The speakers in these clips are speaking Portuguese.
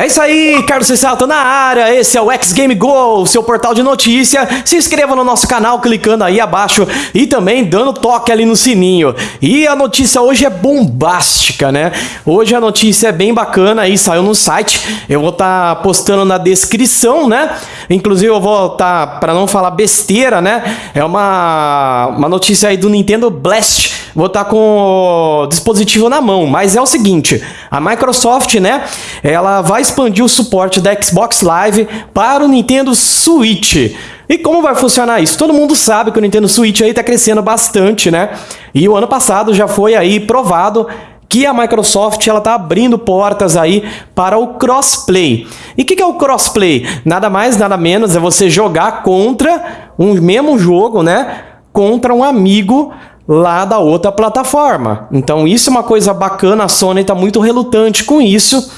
É isso aí, Carlos Cessalto na área, esse é o X Game Go, seu portal de notícia. Se inscreva no nosso canal clicando aí abaixo e também dando toque ali no sininho. E a notícia hoje é bombástica, né? Hoje a notícia é bem bacana aí, saiu no site. Eu vou estar tá postando na descrição, né? Inclusive eu vou estar, tá, para não falar besteira, né? É uma, uma notícia aí do Nintendo Blast vou estar tá com o dispositivo na mão, mas é o seguinte, a Microsoft, né, ela vai expandir o suporte da Xbox Live para o Nintendo Switch. E como vai funcionar isso? Todo mundo sabe que o Nintendo Switch aí está crescendo bastante, né? E o ano passado já foi aí provado que a Microsoft ela está abrindo portas aí para o crossplay. E o que, que é o crossplay? Nada mais, nada menos é você jogar contra um mesmo jogo, né? Contra um amigo lá da outra plataforma. Então isso é uma coisa bacana, a Sony está muito relutante com isso.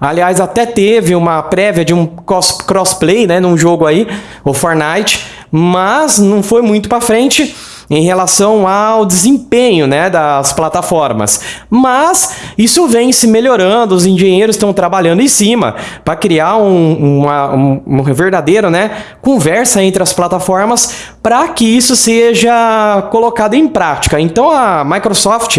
Aliás, até teve uma prévia de um crossplay, né, num jogo aí, o Fortnite, mas não foi muito para frente em relação ao desempenho né, das plataformas. Mas isso vem se melhorando, os engenheiros estão trabalhando em cima para criar um, uma, um, uma verdadeira né, conversa entre as plataformas para que isso seja colocado em prática. Então a Microsoft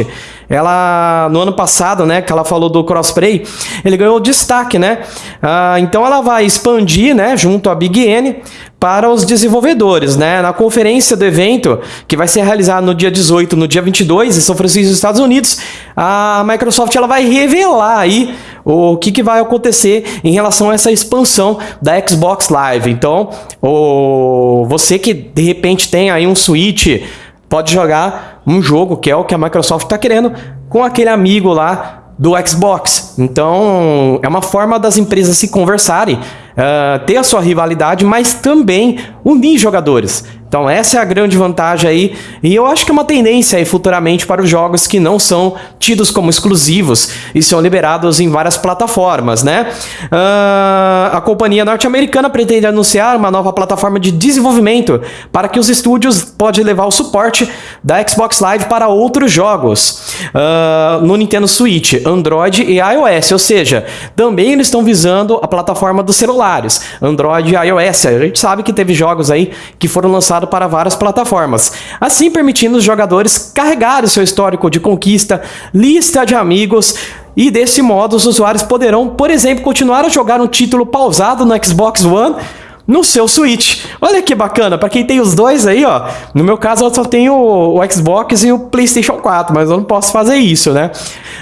ela no ano passado, né, que ela falou do crossplay, ele ganhou destaque, né? Ah, então ela vai expandir, né, junto à Big N para os desenvolvedores, né? Na conferência do evento, que vai ser realizada no dia 18, no dia 22, em São Francisco, Estados Unidos, a Microsoft ela vai revelar aí o que, que vai acontecer em relação a essa expansão da Xbox Live. Então, o, você que de repente tem aí um Switch, pode jogar um jogo, que é o que a Microsoft está querendo, com aquele amigo lá do Xbox. Então, é uma forma das empresas se conversarem, uh, ter a sua rivalidade, mas também unir jogadores. Então essa é a grande vantagem aí, e eu acho que é uma tendência aí futuramente para os jogos que não são tidos como exclusivos e são liberados em várias plataformas, né? Uh, a companhia norte-americana pretende anunciar uma nova plataforma de desenvolvimento para que os estúdios podem levar o suporte da Xbox Live para outros jogos uh, no Nintendo Switch, Android e iOS, ou seja, também eles estão visando a plataforma dos celulares, Android e iOS. A gente sabe que teve jogos aí que foram lançados lançado para várias plataformas, assim permitindo os jogadores carregar o seu histórico de conquista, lista de amigos e desse modo os usuários poderão, por exemplo, continuar a jogar um título pausado no Xbox One no seu Switch. Olha que bacana, para quem tem os dois aí, ó. No meu caso, eu só tenho o, Xbox e o PlayStation 4, mas eu não posso fazer isso, né?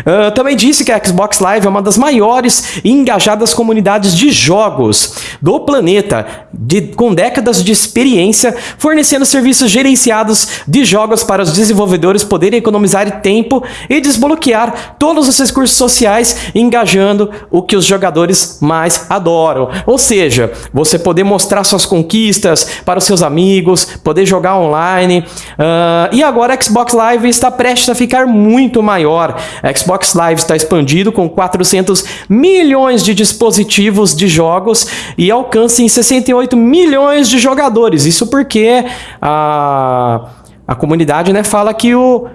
Uh, também disse que a Xbox Live é uma das maiores e engajadas comunidades de jogos do planeta, de, com décadas de experiência, fornecendo serviços gerenciados de jogos para os desenvolvedores poderem economizar tempo e desbloquear todos os recursos sociais, engajando o que os jogadores mais adoram. Ou seja, você poder mostrar suas conquistas para os seus amigos, poder jogar online. Uh, e agora a Xbox Live está prestes a ficar muito maior. A Xbox Live está expandido com 400 milhões de dispositivos de jogos e alcança em 68 milhões de jogadores. Isso porque a, a comunidade né, fala que o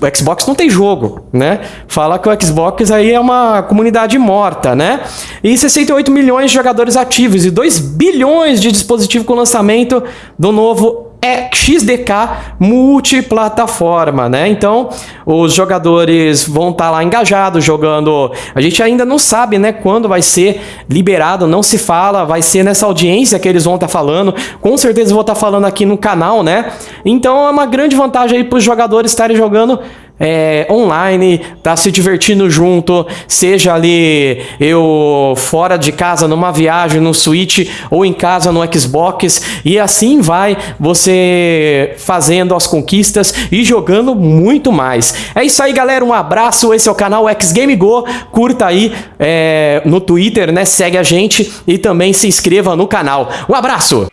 o Xbox não tem jogo, né? Fala que o Xbox aí é uma comunidade morta, né? E 68 milhões de jogadores ativos e 2 bilhões de dispositivos com lançamento do novo é XDK multiplataforma, né? Então, os jogadores vão estar tá lá engajados jogando. A gente ainda não sabe, né, quando vai ser liberado, não se fala, vai ser nessa audiência que eles vão estar tá falando. Com certeza vou estar tá falando aqui no canal, né? Então, é uma grande vantagem aí para os jogadores estarem jogando é, online, tá se divertindo junto, seja ali eu fora de casa numa viagem no Switch ou em casa no Xbox e assim vai você fazendo as conquistas e jogando muito mais. É isso aí, galera. Um abraço. Esse é o canal X Game Go. Curta aí é, no Twitter, né? Segue a gente e também se inscreva no canal. Um abraço.